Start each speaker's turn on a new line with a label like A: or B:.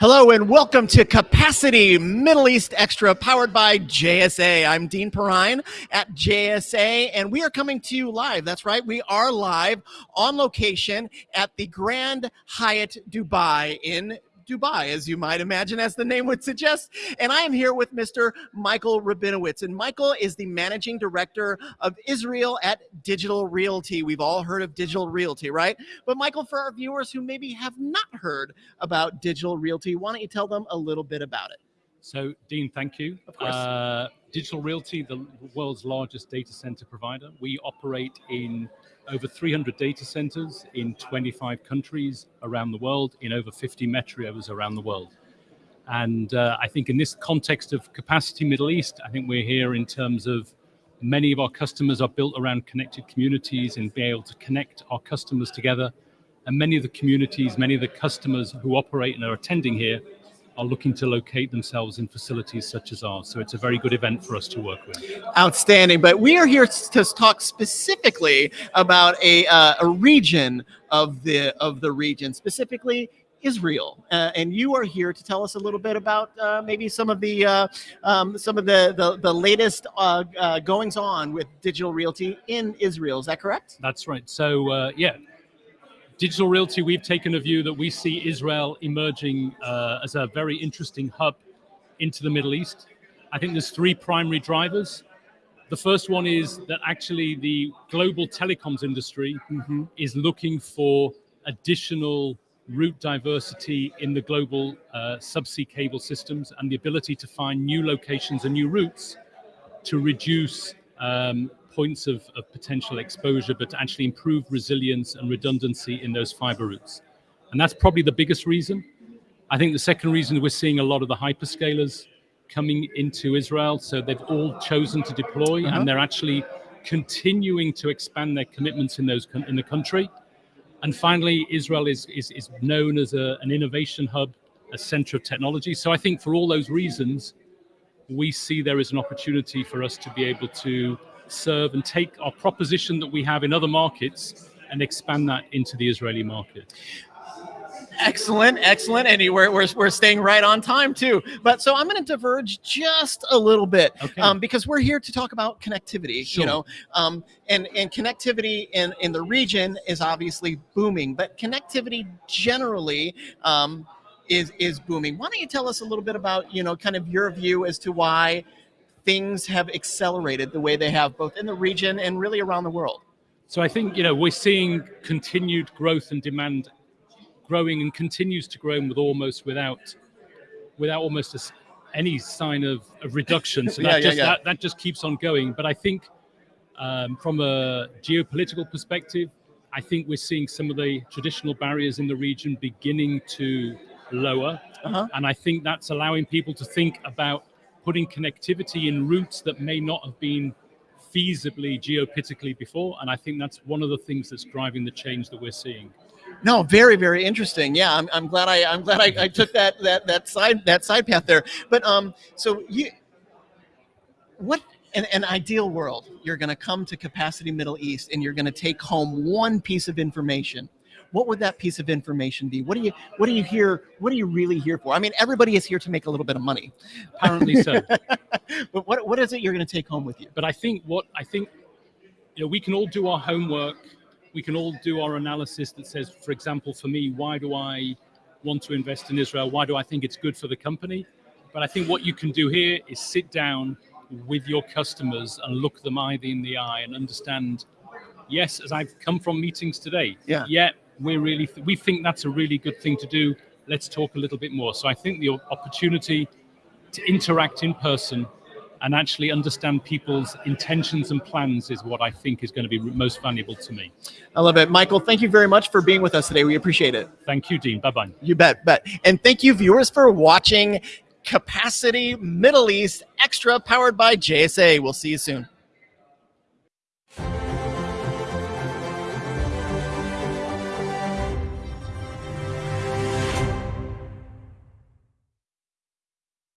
A: Hello and welcome to Capacity Middle East Extra powered by JSA. I'm Dean Perrine at JSA and we are coming to you live. That's right, we are live on location at the Grand Hyatt Dubai in Dubai, as you might imagine, as the name would suggest. And I am here with Mr. Michael Rabinowitz. And Michael is the managing director of Israel at Digital Realty. We've all heard of Digital Realty, right? But Michael, for our viewers who maybe have not heard about Digital Realty, why don't you tell them a little bit about it?
B: So, Dean, thank you.
A: Of course.
B: Uh, Digital Realty, the world's largest data center provider. We operate in over 300 data centers in 25 countries around the world, in over 50 metros around the world. And uh, I think in this context of capacity Middle East, I think we're here in terms of many of our customers are built around connected communities and be able to connect our customers together. And many of the communities, many of the customers who operate and are attending here are looking to locate themselves in facilities such as ours. So it's a very good event for us to work with.
A: Outstanding. But we are here to talk specifically about a, uh, a region of the of the region, specifically Israel, uh, and you are here to tell us a little bit about uh, maybe some of the uh, um, some of the the, the latest uh, uh, goings on with digital realty in Israel. Is that correct?
B: That's right. So uh, yeah, Digital Realty, we've taken a view that we see Israel emerging uh, as a very interesting hub into the Middle East. I think there's three primary drivers. The first one is that actually the global telecoms industry mm -hmm. is looking for additional route diversity in the global uh, subsea cable systems and the ability to find new locations and new routes to reduce um, points of, of potential exposure, but to actually improve resilience and redundancy in those fiber routes. And that's probably the biggest reason. I think the second reason we're seeing a lot of the hyperscalers coming into Israel. So they've all chosen to deploy uh -huh. and uh-huh. they're actually continuing to expand their commitments in those in the country. And finally, Israel is, is, is known as a, an innovation hub, a center of technology. So I think for all those reasons, we see there is an opportunity for us to be able to serve and take our proposition that we have in other markets and expand that into the Israeli market.
A: Excellent, excellent. And we're, we're, we're staying right on time too. But so I'm going to diverge just a little bit okay. um, because we're here to talk about connectivity, sure. you know, um, and, and connectivity in, in the region is obviously booming, but connectivity generally um, is, is booming. Why don't you tell us a little bit about, you know, kind of your view as to why things have accelerated the way they have both in the region and really around the world?
B: So I think, you know, we're seeing continued growth and demand growing and continues to grow with almost without, without almost a, any sign of, of reduction. So that, yeah, just, yeah, yeah. That, that just keeps on going. But I think um, from a geopolitical perspective, I think we're seeing some of the traditional barriers in the region beginning to lower. Uh -huh. And I think that's allowing people to think about putting connectivity in routes that may not have been feasibly geopolitically before. And I think that's one of the things that's driving the change that we're seeing.
A: No, very, very interesting. Yeah, I'm, I'm glad I I'm glad I, I took that that that side that side path there. But um, so you, what in an ideal world, you're going to come to Capacity Middle East and you're going to take home one piece of information what would that piece of information be? What do you what do you hear? What are you really here for? I mean, everybody is here to make a little bit of money.
B: Apparently so.
A: but what what is it you're going to take home with you?
B: But I think what I think, you know, we can all do our homework. We can all do our analysis that says, for example, for me, why do I want to invest in Israel? Why do I think it's good for the company? But I think what you can do here is sit down with your customers and look them either in the eye and understand yes, as I've come from meetings today, yeah, yeah we really th we think that's a really good thing to do. Let's talk a little bit more. So I think the opportunity to interact in person and actually understand people's intentions and plans is what I think is going to be most valuable to me.
A: I love it. Michael, thank you very much for being with us today. We appreciate it.
B: Thank you, Dean. Bye-bye.
A: You bet, bet. And thank you viewers for watching Capacity Middle East Extra powered by JSA. We'll see you soon.